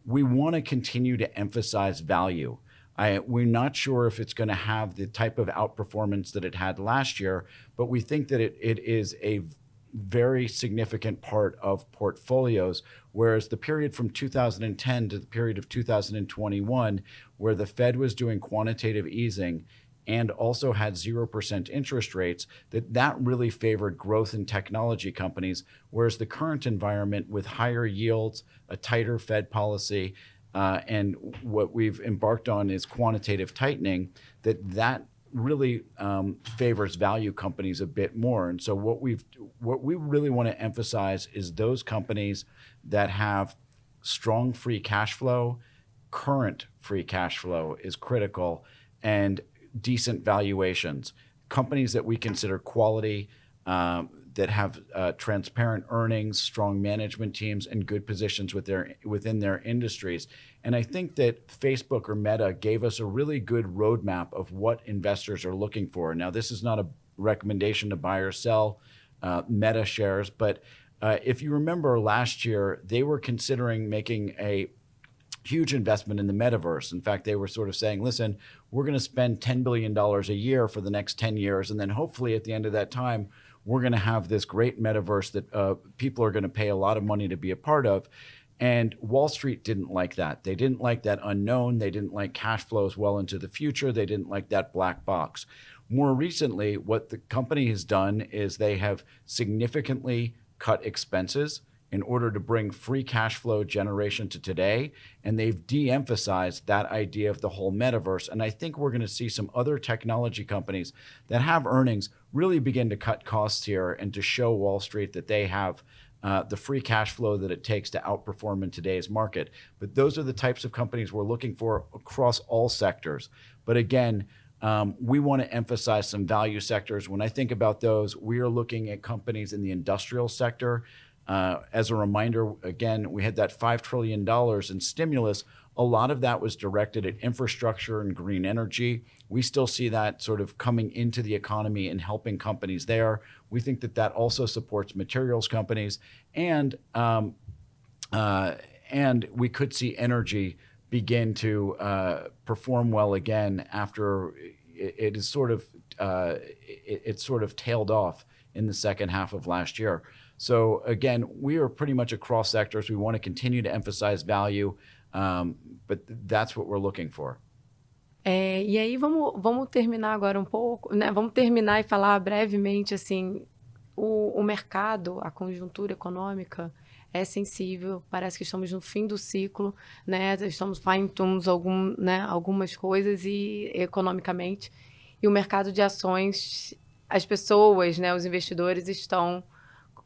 we want to continue to emphasize value. I, we're not sure if it's going to have the type of outperformance that it had last year, but we think that it, it is a very significant part of portfolios. Whereas the period from 2010 to the period of 2021, where the Fed was doing quantitative easing and also had 0% interest rates, that that really favored growth in technology companies, whereas the current environment with higher yields, a tighter Fed policy, uh, and what we've embarked on is quantitative tightening, that that really um, favors value companies a bit more. And so what we've what we really want to emphasize is those companies that have strong free cash flow, current free cash flow is critical, and decent valuations, companies that we consider quality, um, that have uh, transparent earnings, strong management teams, and good positions with their, within their industries. And I think that Facebook or Meta gave us a really good roadmap of what investors are looking for. Now, this is not a recommendation to buy or sell uh, Meta shares, but uh, if you remember last year, they were considering making a huge investment in the metaverse. In fact, they were sort of saying, listen, we're going to spend $10 billion a year for the next 10 years. And then hopefully at the end of that time, we're going to have this great metaverse that uh, people are going to pay a lot of money to be a part of. And Wall Street didn't like that. They didn't like that unknown. They didn't like cash flows well into the future. They didn't like that black box. More recently, what the company has done is they have significantly cut expenses in order to bring free cash flow generation to today. And they've de emphasized that idea of the whole metaverse. And I think we're going to see some other technology companies that have earnings really begin to cut costs here and to show Wall Street that they have. Uh, the free cash flow that it takes to outperform in today's market. But those are the types of companies we're looking for across all sectors. But again, um, we want to emphasize some value sectors. When I think about those, we are looking at companies in the industrial sector uh, as a reminder, again, we had that $5 trillion in stimulus. A lot of that was directed at infrastructure and green energy. We still see that sort of coming into the economy and helping companies there. We think that that also supports materials companies. And, um, uh, and we could see energy begin to uh, perform well again after it, it is sort of, uh, it, it sort of tailed off in the second half of last year. So again, we are pretty much across sectors. We want to continue to emphasize value, um, but that's what we're looking for. É, e aí vamos, vamos terminar agora um pouco, né? Vamos terminar e falar brevemente assim, o, o mercado, a conjuntura econômica é sensível. Parece que estamos no fim do ciclo, né? Estamos fine algum, né? Algumas coisas e economicamente e o mercado de ações, as pessoas, né? Os investidores estão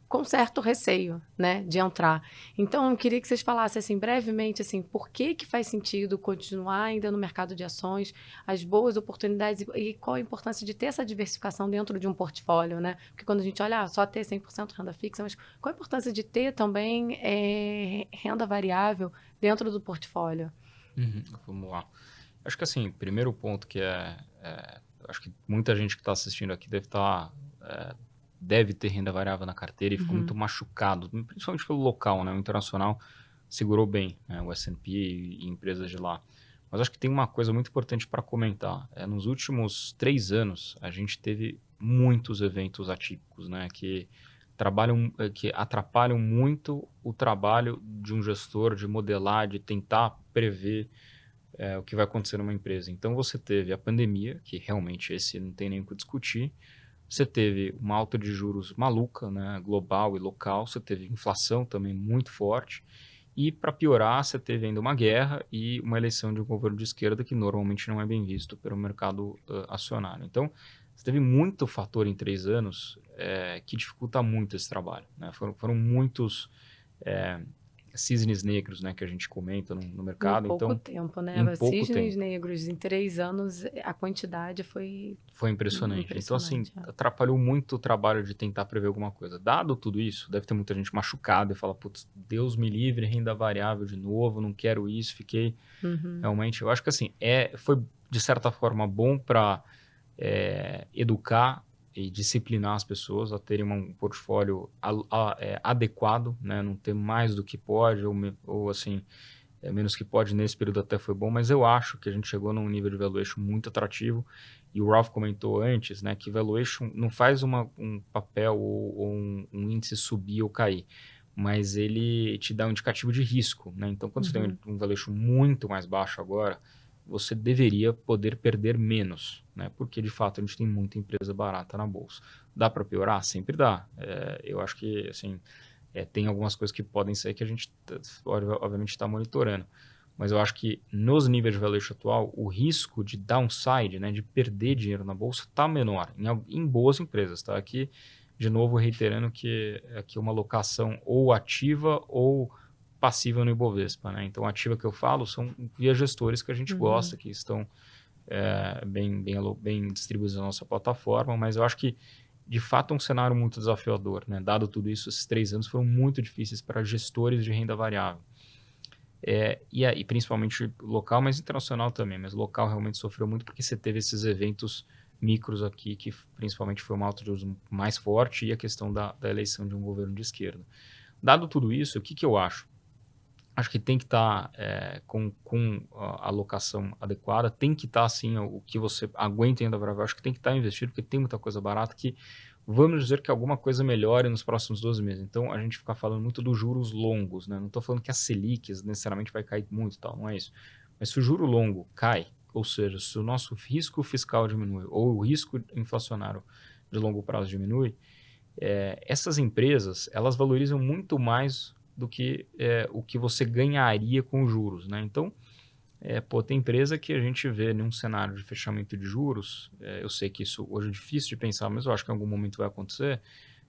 com certo receio, né, de entrar. Então, eu queria que vocês falassem assim brevemente assim, por que que faz sentido continuar ainda no mercado de ações, as boas oportunidades e, e qual a importância de ter essa diversificação dentro de um portfólio, né? Porque quando a gente olha ah, só ter 100% renda fixa, mas qual a importância de ter também é, renda variável dentro do portfólio? Uhum, vamos lá. Acho que assim, primeiro ponto que é, é acho que muita gente que está assistindo aqui deve estar tá, é, deve ter renda variável na carteira e ficou uhum. muito machucado, principalmente pelo local, né? O internacional segurou bem, né? o S&P e, empresas de lá. Mas acho que tem uma coisa muito importante para comentar. É, nos últimos três anos, a gente teve muitos eventos atípicos, né? Que trabalham, é, que atrapalham muito o trabalho de um gestor de modelar, de tentar prever é, o que vai acontecer numa empresa. Então você teve a pandemia, que realmente esse não tem nem o que discutir. Você teve uma alta de juros maluca, né, global e local. Você teve inflação também muito forte. E para piorar, você teve ainda uma guerra e uma eleição de um governo de esquerda que normalmente não é bem visto pelo mercado uh, acionário. Então, você teve muito fator em três anos é, que dificulta muito esse trabalho. Né? Foram, foram muitos é, cisnes negros, né, que a gente comenta no, no mercado. Em pouco então, tempo, né? Em pouco cisnes tempo. negros em três anos, a quantidade foi Foi impressionante. Então, assim, Impressionante, é. atrapalhou muito o trabalho de tentar prever alguma coisa. Dado tudo isso, deve ter muita gente machucada e fala, putz, Deus me livre, renda variável de novo, não quero isso, fiquei Uhum. realmente. Eu acho que assim, é, foi de certa forma bom para educar e disciplinar as pessoas a terem um portfólio a- a- é, adequado, né? Não ter mais do que pode ou, me- ou assim é, menos que pode nesse período até foi bom, mas eu acho que a gente chegou num nível de valuation muito atrativo e o Ralph comentou antes, né, que valuation não faz uma, um papel ou, ou um, um índice subir ou cair, mas ele te dá um indicativo de risco, né? Então, quando você tem um valuation muito mais baixo agora, você deveria poder perder menos, né? Porque de fato a gente tem muita empresa barata na bolsa. Dá para piorar? Sempre dá. É, eu acho que assim é, tem algumas coisas que podem ser que a gente obviamente está monitorando, mas eu acho que nos níveis de valuation atual o risco de downside, né, de perder dinheiro na bolsa está menor em, em boas empresas, tá? Aqui de novo reiterando que aqui é uma alocação ou ativa ou passiva no Ibovespa, né? Então, ativa que eu falo são via gestores que a gente Uhum. gosta, que estão é, bem, bem, bem distribuídos na nossa plataforma, mas eu acho que, de fato, é um cenário muito desafiador, né? Dado tudo isso, esses três anos foram muito difíceis para gestores de renda variável. É, e aí, principalmente local, mas internacional também, mas local realmente sofreu muito porque você teve esses eventos micros aqui, que principalmente foi uma alta de juros mais forte e a questão da, da eleição de um governo de esquerda. Dado tudo isso, o que, que eu acho? Acho que tem que estar com, com a alocação adequada, tem que estar assim o, que você aguenta ainda variável, acho que tem que estar investido, porque tem muita coisa barata que vamos dizer que alguma coisa melhore nos próximos 12 meses. Então a gente fica falando muito dos juros longos, né? Não estou falando que a Selic necessariamente vai cair muito e tal, não é isso. Mas se o juro longo cai, ou seja, se o nosso risco fiscal diminui ou o risco inflacionário de longo prazo diminui, é, essas empresas elas valorizam muito mais do que é, o que você ganharia com juros, né? Então, é, pô, tem empresa que a gente vê num cenário de fechamento de juros, é, eu sei que isso hoje é difícil de pensar, mas eu acho que em algum momento vai acontecer,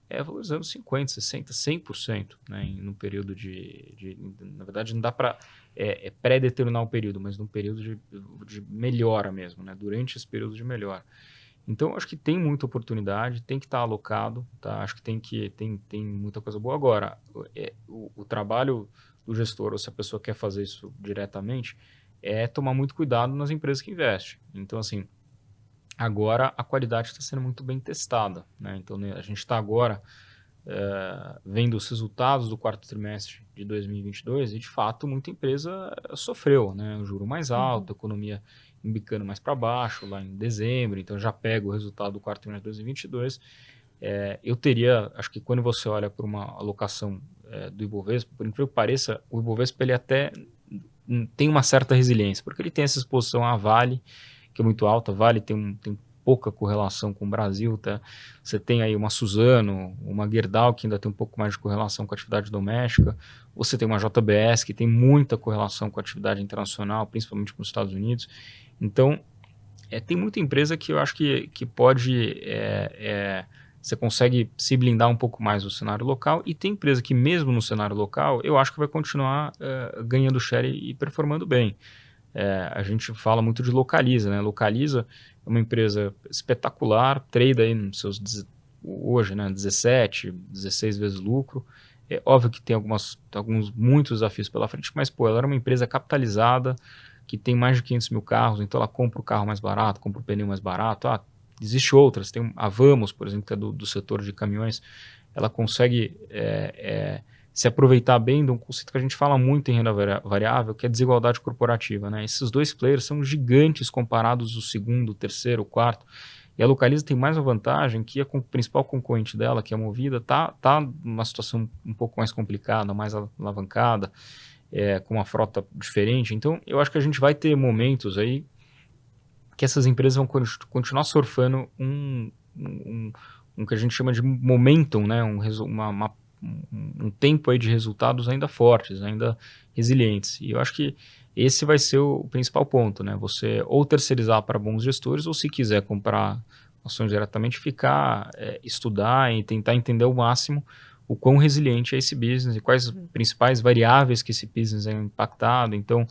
é valorizando 50%, 60%, 100%, né? Período de, de Na verdade, não dá para é, é pré-determinar o período, mas num período de, de melhora mesmo, né? Durante esse período de melhora. Então, acho que tem muita oportunidade, tem que estar alocado, tá? Acho que tem que tem, tem muita coisa boa. Agora, é, o, o, trabalho do gestor, ou se a pessoa quer fazer isso diretamente, é tomar muito cuidado nas empresas que investem. Então, assim, agora a qualidade está sendo muito bem testada, né? Então, né, a gente está agora é, vendo os resultados do quarto trimestre de 2022 e, de fato, muita empresa sofreu, né? O juro mais alto, uhum. a economia embicando mais para baixo lá em dezembro, então já pego o resultado do quarto trimestre de 2022. É, eu teria, acho que quando você olha para uma alocação é, do Ibovespa, por incrível que pareça, o Ibovespa ele até tem uma certa resiliência, porque ele tem essa exposição à Vale, que é muito alta, Vale tem, um, tem pouca correlação com o Brasil, tá? Você tem aí uma Suzano, uma Gerdau, que ainda tem um pouco mais de correlação com a atividade doméstica, você tem uma JBS, que tem muita correlação com a atividade internacional, principalmente com os Estados Unidos, então, é, tem muita empresa que eu acho que, que pode. É, é, você consegue se blindar um pouco mais no cenário local, e tem empresa que, mesmo no cenário local, eu acho que vai continuar ganhando share e, e performando bem. É, a gente fala muito de Localiza, né? Localiza é uma empresa espetacular, trade aí nos seus hoje, né? 17, 16 vezes lucro. É óbvio que tem algumas, alguns muitos desafios pela frente, mas pô, ela era uma empresa capitalizada, que tem mais de 500 mil carros, então ela compra o carro mais barato, compra o pneu mais barato. Ah, existe outras, tem a Vamos, por exemplo, que é do, do setor de caminhões, ela consegue é, é, se aproveitar bem de um conceito que a gente fala muito em renda variável, que é desigualdade corporativa. Né? Esses dois players são gigantes comparados o segundo, o terceiro, o quarto. E a Localiza tem mais uma vantagem que a principal concorrente dela, que é a Movida, está tá numa situação um pouco mais complicada, mais alavancada. É, com uma frota diferente. Então, eu acho que a gente vai ter momentos aí que essas empresas vão continuar surfando um, um, um que a gente chama de momentum, né? Um, uma, uma, um tempo aí de resultados ainda fortes, ainda resilientes. E eu acho que esse vai ser o principal ponto, né? Você ou terceirizar para bons gestores, ou se quiser comprar ações diretamente, ficar, é, estudar e tentar entender ao máximo o quão resiliente é esse business e quais as uhum. principais variáveis que esse business é impactado. Então,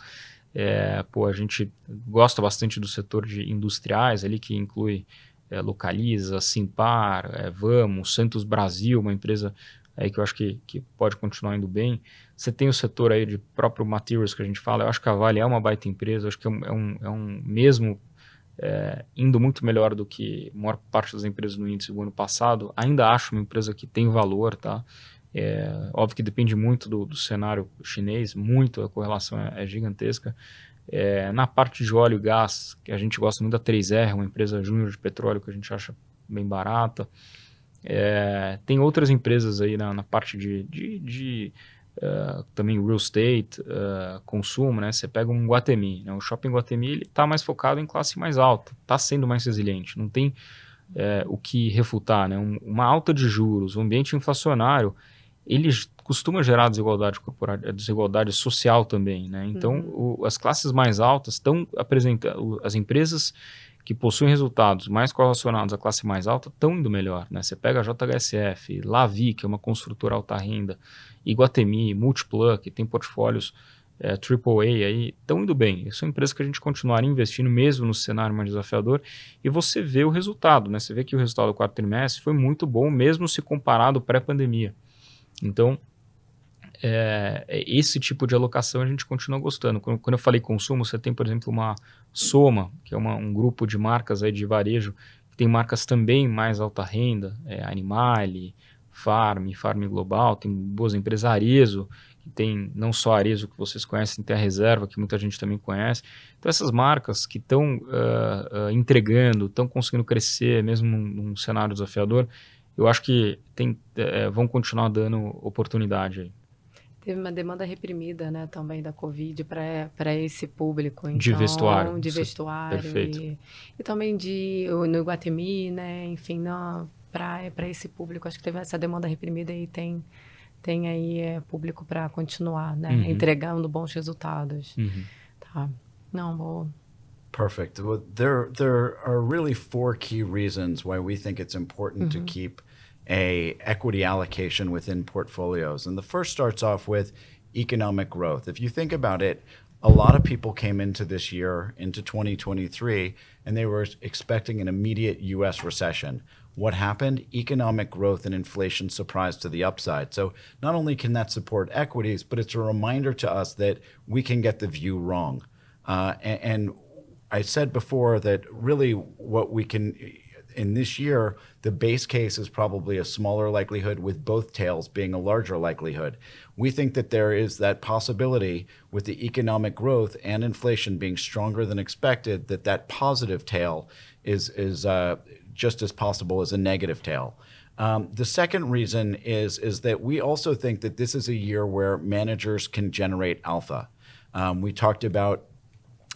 é, pô, a gente gosta bastante do setor de industriais ali, que inclui é, Localiza, Simpar, é, Vamos, Santos Brasil, uma empresa aí que eu acho que, que pode continuar indo bem. Você tem o setor aí de próprio materials que a gente fala, eu acho que a Vale é uma baita empresa, acho que é um, é um, é um mesmo é, indo muito melhor do que a maior parte das empresas no índice do ano passado. Ainda acho uma empresa que tem valor, tá? É, óbvio que depende muito do, do, cenário chinês, muito, a correlação é, é gigantesca. É, na parte de óleo e gás, que a gente gosta muito da 3R, uma empresa júnior de petróleo que a gente acha bem barata. É, tem outras empresas aí na, na parte de, de, de uh, também real estate, uh, consumo, né? Você pega um Guatemi, né? o shopping Guatemi ele está mais focado em classe mais alta, está sendo mais resiliente, não tem uh, o que refutar, né? Um, uma alta de juros, um ambiente inflacionário, ele costuma gerar desigualdade corporativa, desigualdade social também, né? Então, uhum. o, as classes mais altas estão apresentando, as empresas que possuem resultados mais correlacionados à classe mais alta estão indo melhor. Né? Você pega a JHSF, Lavi, que é uma construtora alta renda, Iguatemi, Multiplan, que tem portfólios é, AAA aí, estão indo bem. São empresas que a gente continuaria investindo mesmo no cenário mais desafiador e você vê o resultado. Né? Você vê que o resultado do quarto trimestre foi muito bom, mesmo se comparado pré-pandemia. Então, é, esse tipo de alocação a gente continua gostando. Quando, quando, eu falei consumo, você tem, por exemplo, uma Soma, que é uma, um grupo de marcas aí de varejo, que tem marcas também mais alta renda, é, Animale, Farm, Farm Global, tem boas empresas, Arezo, que tem não só Arezo que vocês conhecem, tem a Reserva, que muita gente também conhece. Então, essas marcas que estão uh, uh, entregando, estão conseguindo crescer, mesmo num, num, cenário desafiador, eu acho que tem, uh, vão continuar dando oportunidade aí. Teve uma demanda reprimida, né, também da Covid para esse público. Então, de vestuário. De vestuário. Perfeito. E, e também de, no Guatemi, né, enfim, para esse público. Acho que teve essa demanda reprimida e tem, tem aí é, público para continuar, né, uhum. entregando bons resultados. Uhum. Tá. Não, vou... Perfect. Well, there, there are really four key reasons why we think it's important to uhum. keep a equity allocation within portfolios. And the first starts off with economic growth. If you think about it, a lot of people came into this year, into 2023, and they were expecting an immediate US recession. What happened? Economic growth and inflation surprised to the upside. So not only can that support equities, but it's a reminder to us that we can get the view wrong. Uh, and, and I said before that really what we can in this year, the base case is probably a smaller likelihood with both tails being a larger likelihood. We think that there is that possibility with the economic growth and inflation being stronger than expected that that positive tail is, is uh, just as possible as a negative tail. Um, the second reason is, is that we also think that this is a year where managers can generate alpha. Um, we talked about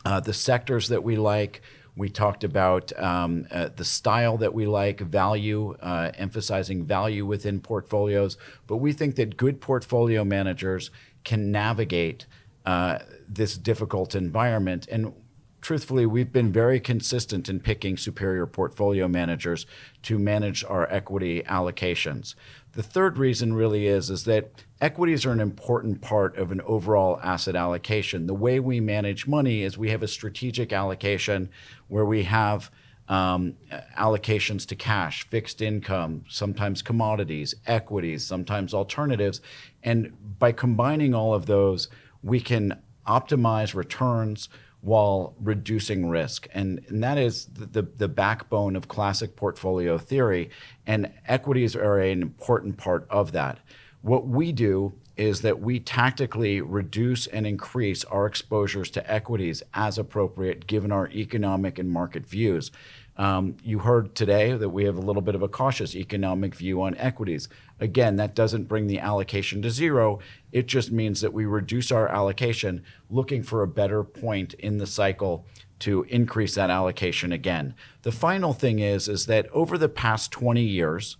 uh, the sectors that we like. We talked about um, uh, the style that we like, value, uh, emphasizing value within portfolios. But we think that good portfolio managers can navigate uh, this difficult environment. And truthfully, we've been very consistent in picking superior portfolio managers to manage our equity allocations. The third reason really is, is that equities are an important part of an overall asset allocation. The way we manage money is we have a strategic allocation where we have um, allocations to cash, fixed income, sometimes commodities, equities, sometimes alternatives. And by combining all of those, we can optimize returns, while reducing risk. And, and that is the, the, the, backbone of classic portfolio theory. And equities are an important part of that. What we do is that we tactically reduce and increase our exposures to equities as appropriate given our economic and market views. Um, you heard today that we have a little bit of a cautious economic view on equities. Again, that doesn't bring the allocation to zero. It just means that we reduce our allocation looking for a better point in the cycle to increase that allocation again. The final thing is, is that over the past 20 years,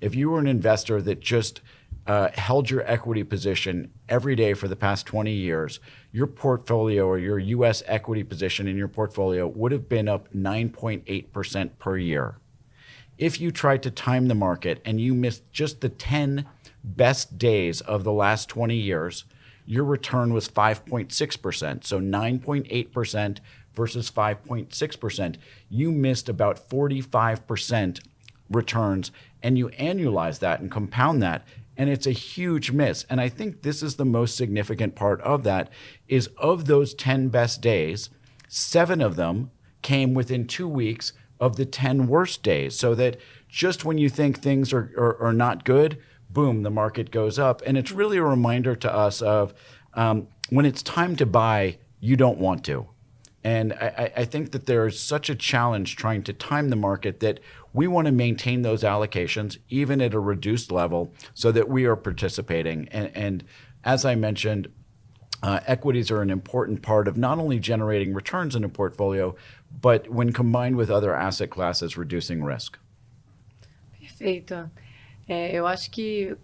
if you were an investor that just uh, held your equity position every day for the past 20 years, your portfolio or your US equity position in your portfolio would have been up 9.8% per year. If you tried to time the market and you missed just the 10 best days of the last 20 years, your return was 5.6%. So 9.8% versus 5.6%. You missed about 45% returns and you annualize that and compound that and it's a huge miss. And I think this is the most significant part of that is of those 10 best days, seven of them came within two weeks of the 10 worst days. So that just when you think things are, are, are not good, boom, the market goes up. And it's really a reminder to us of um, when it's time to buy, you don't want to. And I, I, think that there is such a challenge trying to time the market that we want to maintain those allocations even at a reduced level so that we are participating. And, and as I mentioned, uh, equities are an important part of not only generating returns in a portfolio, but when combined with other asset classes, reducing risk. Perfeito. É, eu acho que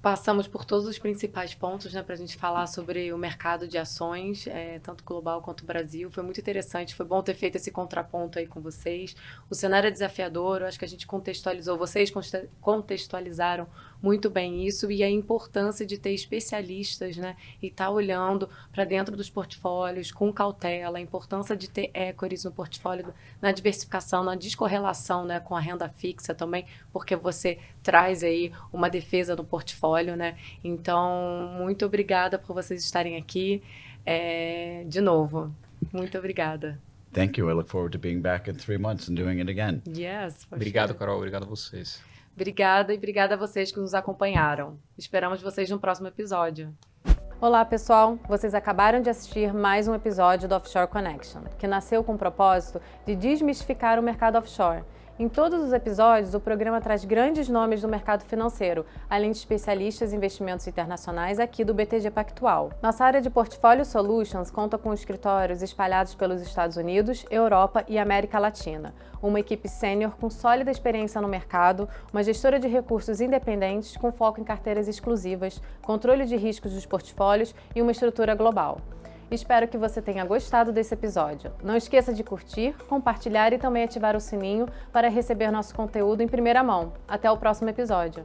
Passamos por todos os principais pontos né, para a gente falar sobre o mercado de ações, é, tanto global quanto Brasil. Foi muito interessante, foi bom ter feito esse contraponto aí com vocês. O cenário é desafiador, eu acho que a gente contextualizou, vocês contextualizaram muito bem isso e a importância de ter especialistas né, e estar tá olhando para dentro dos portfólios com cautela, a importância de ter equities no portfólio, na diversificação, na descorrelação né, com a renda fixa também, porque você traz aí uma defesa no portfólio. Né? Então, muito obrigada por vocês estarem aqui. É, de novo, muito obrigada. Thank you. I look forward to being back in three months and doing it again. Yes. Obrigado, sure. Carol. Obrigado a vocês. Obrigada e obrigada a vocês que nos acompanharam. Esperamos vocês no próximo episódio. Olá, pessoal! Vocês acabaram de assistir mais um episódio do Offshore Connection, que nasceu com o propósito de desmistificar o mercado offshore em todos os episódios, o programa traz grandes nomes do mercado financeiro, além de especialistas em investimentos internacionais aqui do BTG Pactual. Nossa área de Portfólio Solutions conta com escritórios espalhados pelos Estados Unidos, Europa e América Latina, uma equipe sênior com sólida experiência no mercado, uma gestora de recursos independentes com foco em carteiras exclusivas, controle de riscos dos portfólios e uma estrutura global. Espero que você tenha gostado desse episódio. Não esqueça de curtir, compartilhar e também ativar o sininho para receber nosso conteúdo em primeira mão. Até o próximo episódio!